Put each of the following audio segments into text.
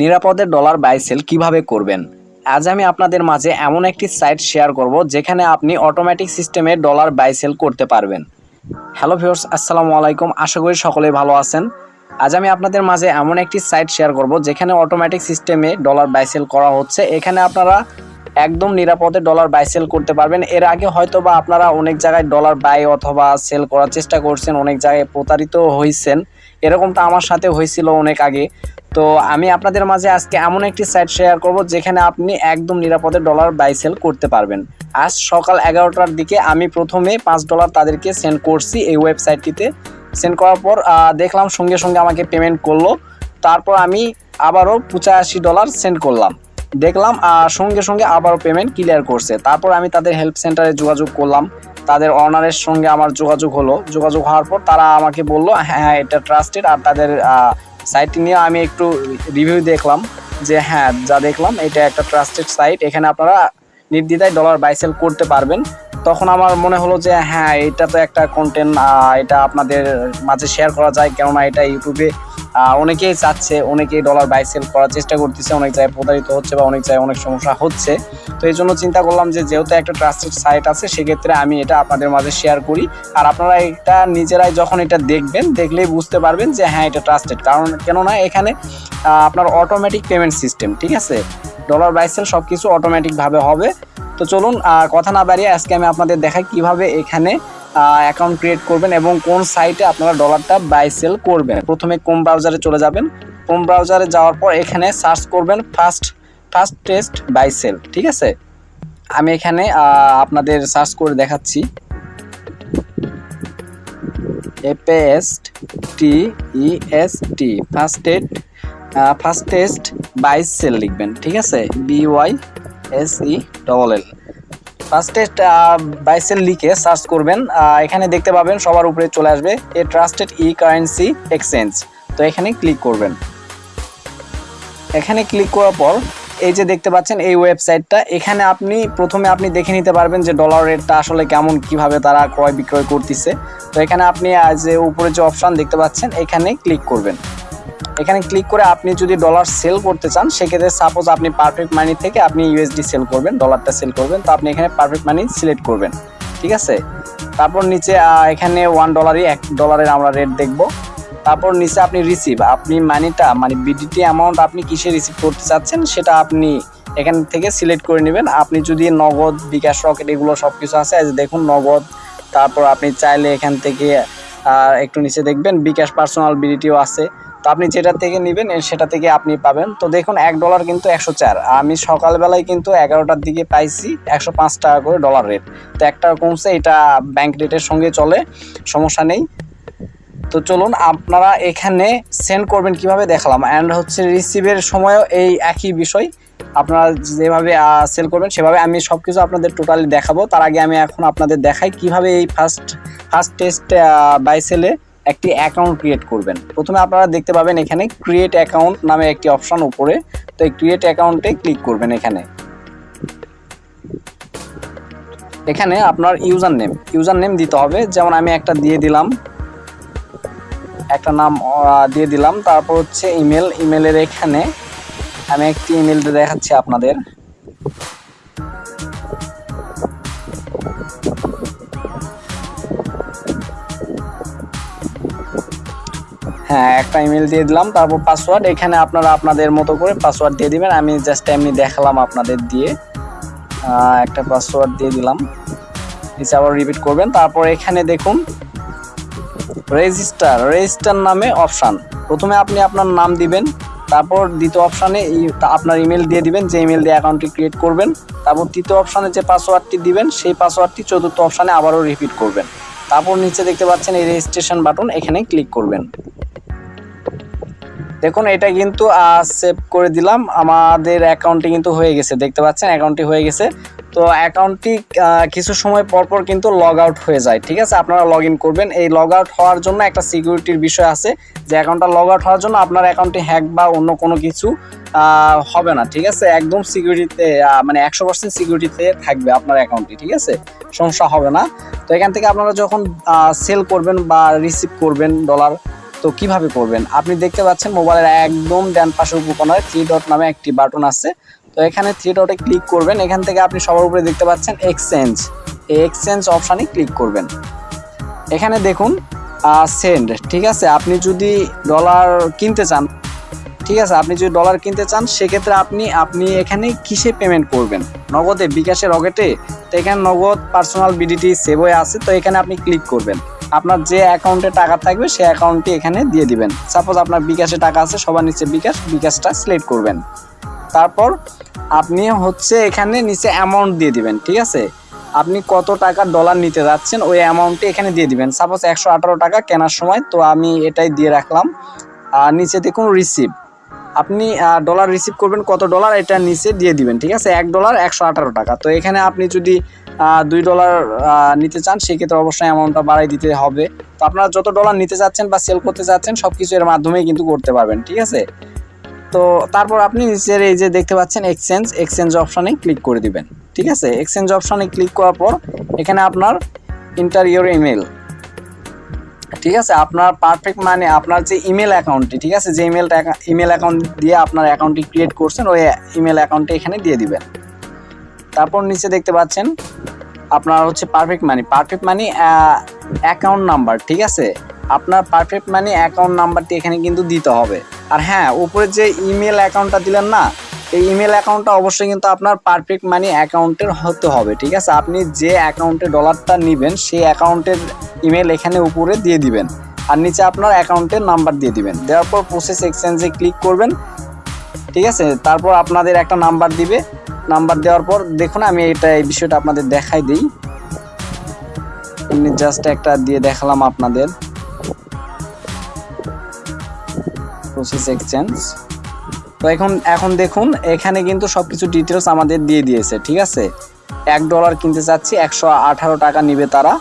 নিরাপদে dollar buy sell কীভাবে করবেন? আজ আমি আপনাদের মাঝে এমন একটি সাইট শেয়ার করব যেখানে আপনি অটোমেটিক সিস্টেমে ডলার বাই সেল করতে পারবেন। হ্যালো ভিউয়ার্স, আসসালামু আলাইকুম। আশা করি সকলেই ভালো আছেন। আজ আমি আপনাদের মাঝে এমন একটি সাইট শেয়ার করব যেখানে অটোমেটিক সিস্টেমে ডলার বাই সেল করা হচ্ছে। এখানে আপনারা একদম নিরাপদে ডলার বাই সেল করতে পারবেন। এর আগে হয়তো বা আপনারা অনেক জায়গায় ডলার বাই অথবা সেল করার চেষ্টা করছেন, অনেক জায়গায় প্রতারিত হয়েছেন এরকমটা আমার সাথে হয়েছিল অনেক আগে। তো আমি আপনাদের মাঝে আজকে এমন একটি সাইট শেয়ার করব যেখানে আপনি একদম নিরাপদে ডলার বাই সেল করতে পারবেন। আজ সকাল এগারোটার দিকে আমি প্রথমে পাঁচ ডলার তাদেরকে সেন্ড করছি এই ওয়েবসাইটটিতে সেন্ড করার পর দেখলাম সঙ্গে সঙ্গে আমাকে পেমেন্ট করল। তারপর আমি আবারও পঁচাশি ডলার সেন্ড করলাম। দেখলাম সঙ্গে সঙ্গে আবারও পেমেন্ট ক্লিয়ার করছে। তারপর আমি তাদের হেল্প সেন্টারে যোগাযোগ করলাম। তাদের অনারের সঙ্গে আমার যোগাযোগ হলো। যোগাযোগ হওয়ার পর তারা আমাকে বলল হ্যাঁ এটা ট্রাস্টেড আর তাদের সাইটটি নিয়ে আমি একটু রিভিউ দেখলাম যে হ্যাঁ যা দেখলাম, এটা একটা ট্রাস্টেড সাইট এখানে আপনারা নির্দ্বিধায় ডলার বাইসেল করতে পারবেন। তখন আমার মনে হলো যে হ্যাঁ এটা তো একটা কন্টেন্ট এটা আপনাদের মাঝে শেয়ার করা যায়। কেননা এটা ইউটিউবে অনেকেই চাচ্ছে, অনেকেই ডলার বাই সেল করার চেষ্টা করতেছে, অনেক জায়গায় প্রতারিত হচ্ছে বা অনেক জায়গায় অনেক সমস্যা হচ্ছে। তো এই জন্য চিন্তা করলাম যে যেহেতু একটা ট্রাস্টেড সাইট আছে, সেক্ষেত্রে আমি এটা আপনাদের মাঝে শেয়ার করি। আর আপনারা এটা নিজেরাই যখন এটা দেখবেন, দেখলেই বুঝতে পারবেন যে হ্যাঁ এটা ট্রাস্টেড কারণ কেননা এখানে আপনার অটোমেটিক পেমেন্ট সিস্টেম ঠিক আছে? ডলার বাই সেল সব কিছু অটোমেটিকভাবে হবে। তো চলুন কথা না বাড়িয়ে আজকে আমি আপনাদের দেখাই কীভাবে এখানে অ্যাকাউন্ট ক্রিয়েট করবেন এবং কোন সাইটে আপনারা ডলারটা বাই সেল করবেন। প্রথমে কোম ব্রাউজারে চলে যাবেন। কোম ব্রাউজারে যাওয়ার পর এখানে সার্চ করবেন first first test buy sell ঠিক আছে? আমি এখানে আপনাদের সার্চ করে দেখাচ্ছি। এপএসট T E S T fastest fastest bysell লিখবেন, ঠিক আছে? B Y S E double L fast bysell লিখে সার্চ করবেন। এখানে দেখতে পাবেন, সবার উপরে চলে আসবে a trusted e currency exchange তো এখানে ক্লিক করবেন। এখানে ক্লিক করার পর, এই যে দেখতে পাচ্ছেন, এই ওয়েবসাইটটা এখানে আপনি প্রথমে আপনি দেখে নিতে পারবেন যে ডলার রেটটা আসলে কেমন, কীভাবে তারা ক্রয় বিক্রয় করতেছে। তো এখানে আপনি যে উপরে যে অপশন দেখতে পাচ্ছেন, এখানে ক্লিক করবেন। এখানে ক্লিক করে আপনি যদি ডলার সেল করতে চান, সেক্ষেত্রে সাপোজ আপনি পারফেক্ট মানি থেকে আপনি ইউএসডি সেল করবেন ডলারটা সেল করবেন, তো আপনি এখানে পারফেক্ট মানি সিলেক্ট করবেন, ঠিক আছে? তারপর নিচে এখানে ওয়ান ডলারই এক ডলারের আমরা রেট দেখব। তারপর নিচে আপনি রিসিভ আপনি মানিটা মানে বিডিটি অ্যামাউন্ট আপনি কিসে রিসিভ করতে চাচ্ছেন, সেটা আপনি এখান থেকে সিলেক্ট করে নেবেন। আপনি যদি নগদ, বিকাশ রকেট এগুলো সব কিছু আছে দেখুন নগদ, তারপর আপনি চাইলে এখান থেকে একটু নিচে দেখবেন, বিকাশ পার্সোনাল বিডিটিও আছে। তো আপনি যেটা থেকে নেবেন সেটা থেকে আপনি পাবেন। তো দেখুন, এক ডলার কিন্তু একশো চার। আমি সকালবেলায় কিন্তু এগারোটার দিকে পাইছি একশো পাঁচ টাকা করে ডলার রেট তো একটা কমছে, এটা ব্যাংক রেটের সঙ্গে চলে, সমস্যা নেই। তো চলুন, আপনারা এখানে সেন্ড করবেন কীভাবে দেখালাম। অ্যান্ড হচ্ছে রিসিভের সময়ও এই একই বিষয়। আপনারা যেভাবে সেল করবেন, সেভাবে আমি সব কিছু আপনাদের টোটালি দেখাবো। তার আগে আমি এখন আপনাদের দেখাই কীভাবে এই ফার্স্ট ফার্স্ট টেস্ট বাই সেলে একটি অ্যাকাউন্ট ক্রিয়েট করবেন। প্রথমে আপনারা দেখতে পাবেন এখানে ক্রিয়েট অ্যাকাউন্ট নামে একটি অপশন উপরে। তো এই ক্রিয়েট অ্যাকাউন্টে ক্লিক করবেন এখানে। এখানে আপনার ইউজার নেম ইউজার নেম দিতে হবে। যেমন আমি একটা দিয়ে দিলাম। একটা নাম দিয়ে দিলাম। তারপর হচ্ছে ইমেল ইমেলের এখানে আমি একটি ইমেল দেখাচ্ছি আপনাদের। হ্যাঁ একটা ইমেল দিয়ে দিলাম, তারপর পাসওয়ার্ড এখানে আপনারা আপনাদের মতো করে পাসওয়ার্ড দিয়ে দিবেন। আমি জাস্ট এমনি দেখালাম আপনাদের দিয়ে। একটা পাসওয়ার্ড দিয়ে দিলাম। নিচে আবার রিপিট করবেন। তারপর এখানে দেখুন রেজিস্টার রেজিস্টার নামে অপশান প্রথমে আপনি আপনার নাম দিবেন, তারপর দ্বিতীয় অপশানে আপনার ইমেল দিয়ে দিবেন, যে ইমেল দিয়ে অ্যাকাউন্টটি ক্রিয়েট করবেন। তারপর তৃতীয় অপশানে যে পাসওয়ার্ডটি দিবেন, সেই পাসওয়ার্ডটি চতুর্থ অপশানে আবারও রিপিট করবেন। তারপর নিচে দেখতে পাচ্ছেন এই রেজিস্ট্রেশন বাটন এখানে ক্লিক করবেন। দেখুন, এটা কিন্তু সেভ করে দিলাম। আমাদের অ্যাকাউন্টটি কিন্তু হয়ে গেছে, দেখতে পাচ্ছেন? অ্যাকাউন্টটি হয়ে গেছে। তো অ্যাকাউন্টটি কিছু সময় পর পর কিন্তু লগ আউট হয়ে যায়, ঠিক আছে? আপনারা লগ করবেন। এই লগ আউট হওয়ার জন্য একটা সিকিউরিটির বিষয় আছে যে অ্যাকাউন্টটা লগ আউট হওয়ার জন্য আপনার অ্যাকাউন্টটি হ্যাক বা অন্য কোনো কিছু হবে না, ঠিক আছে? একদম সিকিউরিটিতে মানে একশো পার্সেন্ট সিকিউরিটিতে থাকবে আপনার অ্যাকাউন্টটি ঠিক আছে? সমস্যা হবে না। তো এখান থেকে আপনারা যখন সেল করবেন বা রিসিভ করবেন ডলার তো কীভাবে করবেন? আপনি দেখতে পাচ্ছেন মোবাইলের একদম ডান পাশের উপর থ্রি ডট নামে একটি বাটন আছে। তো এখানে থ্রি ডটে ক্লিক করবেন। এখান থেকে আপনি সবার উপরে দেখতে পাচ্ছেন এক্সচেঞ্জ এই এক্সচেঞ্জ অপশানে ক্লিক করবেন। এখানে দেখুন সেন্ড ঠিক আছে? আপনি যদি ডলার কিনতে চান, ঠিক আছে? আপনি যদি ডলার কিনতে চান, সেক্ষেত্রে আপনি আপনি এখানে কিসে পেমেন্ট করবেন? নগদে, বিকাশে, রকেটে? তো এখানে নগদ পার্সোনাল বিডিটি সেভ হয়ে আছে, তো এখানে আপনি ক্লিক করবেন। আপনার যে অ্যাকাউন্টে টাকা থাকবে, সেই অ্যাকাউন্টটি এখানে দিয়ে দিবেন। সাপোজ আপনার বিকাশে টাকা আছে, সবার নিচে বিকাশ, বিকাশটা সিলেক্ট করবেন। তারপর আপনি হচ্ছে এখানে নিচে অ্যামাউন্ট দিয়ে দিবেন, ঠিক আছে? আপনি কত টাকা ডলার নিতে যাচ্ছেন, ওই অ্যামাউন্টটি এখানে দিয়ে দিবেন। সাপোজ একশো আঠারো টাকা কেনার সময়, তো আমি এটাই দিয়ে রাখলাম। আর নিচে দেখুন রিসিভ আপনি ডলার রিসিভ করবেন, কত ডলার এটা নিচে দিয়ে দিবেন, ঠিক আছে? এক ডলার একশো আঠারো টাকা। তো এখানে আপনি যদি দুই ডলার নিতে চান, সেক্ষেত্রে অবশ্যই অ্যামাউন্টটা বাড়াই দিতে হবে। তো আপনারা যত ডলার নিতে চাচ্ছেন বা সেল করতে চাচ্ছেন সব কিছু এর মাধ্যমেই কিন্তু করতে পারবেন, ঠিক আছে? তো তারপর আপনি নিচের এই যে দেখতে পাচ্ছেন এক্সচেঞ্জ এক্সচেঞ্জ অপশানে ক্লিক করে দিবেন, ঠিক আছে? এক্সচেঞ্জ অপশানে ক্লিক করার পর এখানে আপনার ইন্টার ইউর ইমেল ঠিক আছে? আপনার পারফেক্ট মানে আপনার যে ইমেল অ্যাকাউন্টটি ঠিক আছে? যে ইমেলটা ইমেল অ্যাকাউন্ট দিয়ে আপনার অ্যাকাউন্টটি ক্রিয়েট করছেন, ওই ইমেল অ্যাকাউন্টটি এখানে দিয়ে দিবেন। তারপর নিচে দেখতে পাচ্ছেন আপনার হচ্ছে perfect money perfect money account number ঠিক আছে? আপনার পারফেক্ট মানি অ্যাকাউন্ট নাম্বারটি এখানে কিন্তু দিতে হবে। আর হ্যাঁ উপরে যে ইমেল অ্যাকাউন্টটা দিলেন না, এই ইমেল অ্যাকাউন্টটা অবশ্যই কিন্তু আপনার পারফেক্ট মানি অ্যাকাউন্টের হতে হবে, ঠিক আছে? আপনি যে অ্যাকাউন্টে ডলারটা নেবেন, সেই অ্যাকাউন্টের ইমেল এখানে উপরে দিয়ে দিবেন। আর নিচে আপনার অ্যাকাউন্টের নাম্বার দিয়ে দিবেন। দেওয়ার পর প্রসেস এক্সচেঞ্জে ক্লিক করবেন, ঠিক আছে? তারপর আপনাদের একটা নাম্বার দিবে। নাম্বার দেওয়ার পর দেখুন, আমি এটা, এই বিষয়টা আপনাদের দেখাই দিই। এমনি জাস্ট একটা দিয়ে দেখালাম আপনাদের। প্রসেস এক্সচেঞ্জ তো এখন এখন দেখুন, এখানে কিন্তু সব কিছু ডিটেলস আমাদের দিয়ে দিয়েছে, ঠিক আছে? এক ডলার কিনতে চাচ্ছি, একশো আঠারো টাকা নিবে তারা।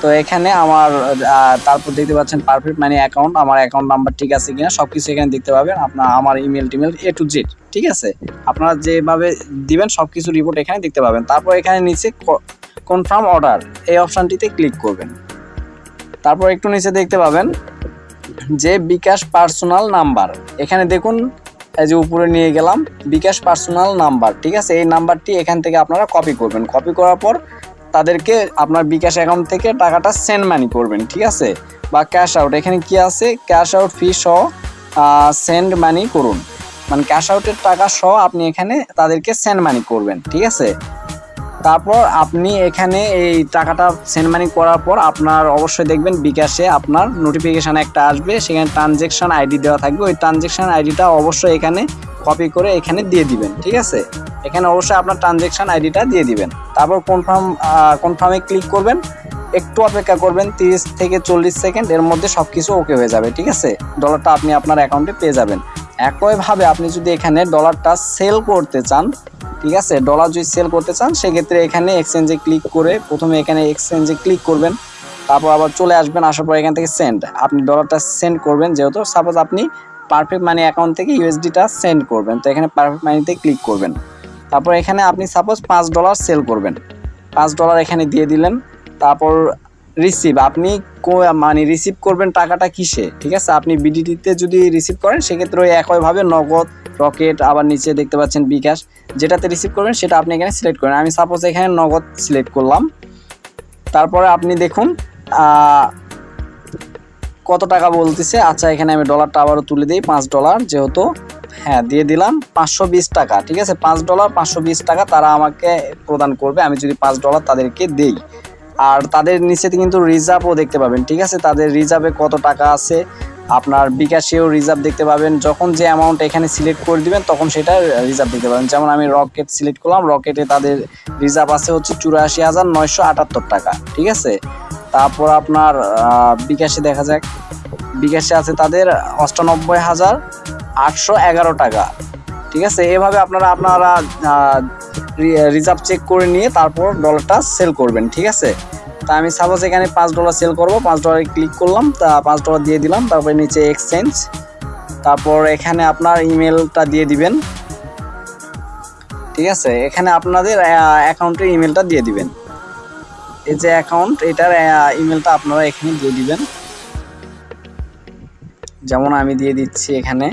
তো এখানে আমার তারপর দেখতে পাচ্ছেন পারফেক্ট মানি অ্যাকাউন্ট আমার অ্যাকাউন্ট নাম্বার ঠিক আছে কিনা সব কিছু এখানে দেখতে পাবেন। আপনার, আমার ইমেল টিমেল এ টু জেড ঠিক আছে? আপনারা যেভাবে দিবেন সব কিছু রিপোর্ট এখানে দেখতে পাবেন। তারপর এখানে নিচে কনফার্ম অর্ডার এই অপশানটিতে ক্লিক করবেন। তারপর একটু নিচে দেখতে পাবেন যে বিকাশ পার্সোনাল নাম্বার এখানে দেখুন, এই যে উপরে নিয়ে গেলাম, বিকাশ পার্সোনাল নাম্বার ঠিক আছে? এই নাম্বারটি এখান থেকে আপনারা কপি করবেন। কপি করার পর তাদেরকে আপনার বিকাশ অ্যাকাউন্ট থেকে টাকাটা সেন্ড মানি করবেন, ঠিক আছে? বা ক্যাশ আউট এখানে কি আছে? ক্যাশ আউট ফি সহ সেন্ড মানি করুন। মানে ক্যাশ আউটের টাকা সহ আপনি এখানে তাদেরকে সেন্ড মানি করবেন, ঠিক আছে? তারপর আপনি এখানে এই টাকাটা সেন্ড মানি করার পর আপনার অবশ্যই দেখবেন বিকাশে আপনার নোটিফিকেশান একটা আসবে, সেখানে ট্রানজেকশন আইডি দেওয়া থাকবে। ওই ট্রানজেকশন আইডিটা অবশ্যই এখানে কপি করে এখানে দিয়ে দিবেন, ঠিক আছে? এখানে অবশ্যই আপনার ট্রানজেকশন আইডিটা দিয়ে দিবেন। তারপর কনফার্ম কনফার্মে ক্লিক করবেন। একটু অপেক্ষা করবেন, তিরিশ থেকে চল্লিশ সেকেন্ড এর মধ্যে সব কিছু ওকে হয়ে যাবে, ঠিক আছে? ডলারটা আপনি আপনার অ্যাকাউন্টে পেয়ে যাবেন। একইভাবে আপনি যদি এখানে ডলারটা সেল করতে চান, ঠিক আছে? ডলার যদি সেল করতে চান, সেক্ষেত্রে এখানে এক্সচেঞ্জে ক্লিক করে প্রথমে এখানে এক্সচেঞ্জে ক্লিক করবেন। তারপর আবার চলে আসবেন, আসার পর এখান থেকে সেন্ড আপনি ডলারটা সেন্ড করবেন, যেহেতু সাপোজ আপনি পারফেক্ট মানি অ্যাকাউন্ট থেকে ইউএসডিটা সেন্ড করবেন। তো এখানে পারফেক্ট মানিতে ক্লিক করবেন। তারপর এখানে আপনি সাপোজ পাঁচ ডলার সেল করবেন। পাঁচ ডলার এখানে দিয়ে দিলেন। তারপর রিসিভ আপনি মানে রিসিভ করবেন টাকাটা কিসে? ঠিক আছে? আপনি বিডিটিতে যদি রিসিভ করেন, সেক্ষেত্রে ওই একইভাবে নগদ, রকেট, আবার নিচে দেখতে পাচ্ছেন বিকাশ যেটাতে রিসিভ করবেন, সেটা আপনি এখানে সিলেক্ট করেন। আমি সাপোজ এখানে নগদ সিলেক্ট করলাম। তারপরে আপনি দেখুন কত টাকা বলতেছে? আচ্ছা এখানে আমি ডলারটা আবারও তুলে দিই, পাঁচ ডলার যেহেতু। হ্যাঁ দিয়ে দিলাম পাঁচশো বিশ টাকা, ঠিক আছে? পাঁচ ডলার পাঁচশো বিশ টাকা তারা আমাকে প্রদান করবে, আমি যদি পাঁচ ডলার তাদেরকে দেই। আর তাদের নিচেতে কিন্তু রিজার্ভও দেখতে পাবেন, ঠিক আছে? তাদের রিজার্ভে কত টাকা আছে? আপনার বিকাশেও রিজার্ভ দেখতে পাবেন, যখন যে অ্যামাউন্ট এখানে সিলেক্ট করে দিবেন, তখন সেটা রিজার্ভ দেখতে পাবেন। যেমন আমি রকেট সিলেক্ট করলাম রকেটে তাদের রিজার্ভ আছে হচ্ছে চুরাশি হাজার নয়শো আটাত্তর টাকা, ঠিক আছে? তারপর আপনার বিকাশে দেখা যাক। বিকাশে আছে তাদের অষ্টানব্বই হাজার আটশো এগারো টাকা। ঠিক আছে? এভাবে আপনারা আপনারা রিজার্ভ চেক করে নিয়ে তারপর ডলারটা সেল করবেন, ঠিক আছে? তা আমি সাপোজ এখানে পাঁচ ডলার সেল করব, পাঁচ ডলারে ক্লিক করলাম, তা পাঁচ ডলার দিয়ে দিলাম, তারপরে নিচে এক্সচেঞ্জ। তারপর এখানে আপনার ইমেলটা দিয়ে দিবেন। ঠিক আছে? এখানে আপনাদের অ্যাকাউন্টের ইমেলটা দিয়ে দিবেন। এই যে অ্যাকাউন্ট এটার ইমেলটা আপনারা এখানে দিয়ে দিবেন। যেমন আমি দিয়ে দিচ্ছি এখানে।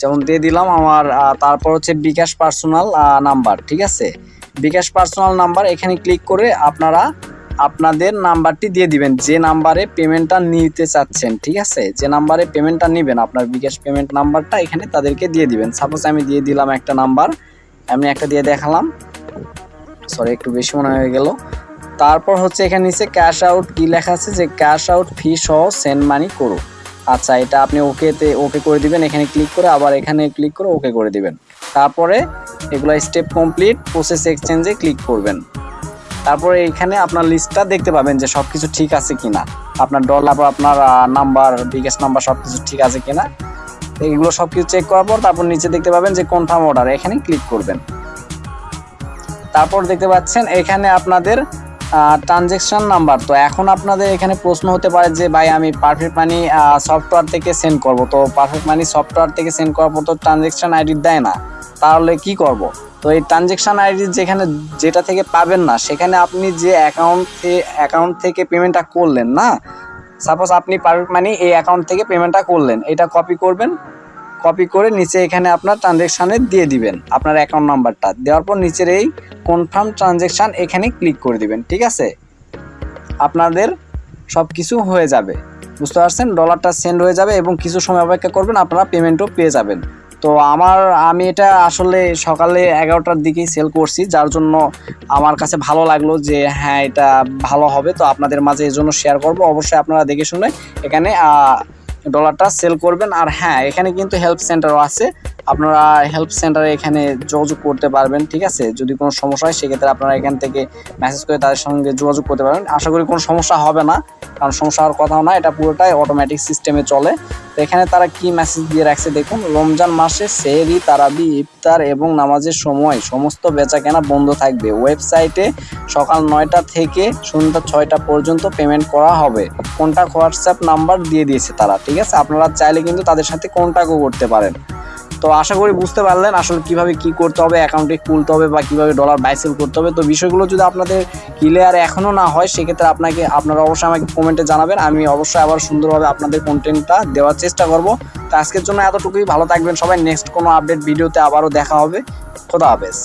যেমন দিয়ে দিলাম আমার তারপর হচ্ছে বিকাশ পার্সোনাল নাম্বার, ঠিক আছে? বিকাশ পার্সোনাল নাম্বার, এখানে ক্লিক করে আপনারা আপনাদের নাম্বারটি দিয়ে দিবেন। যে নাম্বারে পেমেন্টটা নিতে চাচ্ছেন, ঠিক আছে? যে নাম্বারে পেমেন্টটা নেবেন, আপনার বিকাশ পেমেন্ট নাম্বারটা এখানে তাদেরকে দিয়ে দিবেন। সাপোজ আমি দিয়ে দিলাম একটা নাম্বার, আমি একটা দিয়ে দেখালাম। সরি একটু বেশি মনে হয়ে গেল। তারপর হচ্ছে এখানে নিচে ক্যাশ আউট কি লেখা আছে যে ক্যাশ আউট ফি সহ সেন্ড মানি করো। আচ্ছা এটা আপনি ওকেতে ওকে করে দিবেন। এখানে ক্লিক করে আবার এখানে ক্লিক করে ওকে করে দিবেন। তারপরে এগুলো স্টেপ কমপ্লিট প্রসেস এক্সচেঞ্জে ক্লিক করবেন। তারপরে এখানে আপনার লিস্টটা দেখতে পাবেন যে সব কিছু ঠিক আছে কিনা। আপনার ডলার বা আপনার নাম্বার বিগেস্ট নাম্বার সব কিছু ঠিক আছে কিনা। এগুলো সব কিছু চেক করার পর তারপর নিচে দেখতে পাবেন যে কনফার্ম অর্ডার এখানে ক্লিক করবেন। তারপর দেখতে পাচ্ছেন এখানে আপনাদের ট্রানজেকশন নাম্বার তো এখন আপনাদের এখানে প্রশ্ন হতে পারে যে, ভাই, আমি পারফেক্ট মানি সফটওয়্যার থেকে সেন্ড করব। তো পারফেক্ট মানি সফটওয়্যার থেকে সেন্ড করার পর তো ট্রানজেকশন আইডি দেয় না। তাহলে কি করব? তো এই ট্রানজেকশন আইডি যেখানে যেটা থেকে পাবেন না, সেখানে আপনি যে অ্যাকাউন্ট অ্যাকাউন্ট থেকে পেমেন্টটা করলেন, না? সাপোজ আপনি পারফেক্ট মানি এই অ্যাকাউন্ট থেকে পেমেন্টটা করলেন, এটা কপি করবেন কপি করে নিচে এখানে আপনার ট্রানজেকশানে দিয়ে দিবেন। আপনার অ্যাকাউন্ট নাম্বারটা দেওয়ার পর নিচের এই কনফার্ম ট্রানজেকশান এখানে ক্লিক করে দিবেন, ঠিক আছে? আপনাদের সব কিছু হয়ে যাবে। বুঝতে পারছেন? ডলারটা সেন্ড হয়ে যাবে এবং কিছু সময় অপেক্ষা করবেন, আপনারা পেমেন্টও পেয়ে যাবেন। তো আমার, আমি এটা আসলে সকালে এগারোটার দিকেই সেল করছি, যার জন্য আমার কাছে ভালো লাগল যে হ্যাঁ এটা ভালো হবে। তো আপনাদের মাঝে এই জন্য শেয়ার করব। অবশ্যই আপনারা দেখে শুনে এখানে ডলারটা সেল করবেন। আর হ্যাঁ এখানে কিন্তু হেল্প সেন্টারও আছে। আপনারা হেল্প সেন্টারে এখানে যোগাযোগ করতে পারবেন, ঠিক আছে? যদি কোনো সমস্যা হয়, সেক্ষেত্রে আপনারা এখান থেকে মেসেজ করে তাদের সঙ্গে যোগাযোগ করতে পারবেন। আশা করি কোনো সমস্যা হবে না, কারণ সমস্যা হওয়ার কথাও না, এটা পুরোটাই অটোমেটিক সিস্টেমে চলে। তো এখানে তারা কি মেসেজ দিয়ে রাখছে দেখুন, রমজান মাসে সেহরি, তারাবি, ইফতার এবং নামাজের সময় সমস্ত বেচাকেনা বন্ধ থাকবে। ওয়েবসাইটে সকাল নয়টা থেকে সন্ধ্যা ছয়টা পর্যন্ত পেমেন্ট করা হবে। কন্ট্যাক্ট হোয়াটসঅ্যাপ নাম্বার দিয়ে দিয়েছে তারা, ঠিক আছে? আপনারা চাইলে কিন্তু তাদের সাথে কন্ট্যাক্টও করতে পারেন। তো আশা করি বুঝতে পারলেন আসলে কীভাবে কি করতে হবে অ্যাকাউন্টে খুলতে হবে বা কীভাবে ডলার বাইসেল করতে হবে। তো বিষয়গুলো যদি আপনাদের ক্লিয়ার এখনও না হয়, সেক্ষেত্রে আপনাকে, আপনারা অবশ্যই আমাকে কমেন্টে জানাবেন। আমি অবশ্যই আবার সুন্দরভাবে আপনাদের কন্টেন্টটা দেওয়ার চেষ্টা করব। তো আজকের জন্য এতটুকুই। ভালো থাকবেন সবাই। নেক্সট কোনো আপডেট ভিডিওতে আবারও দেখা হবে। খোদা হাফেজ।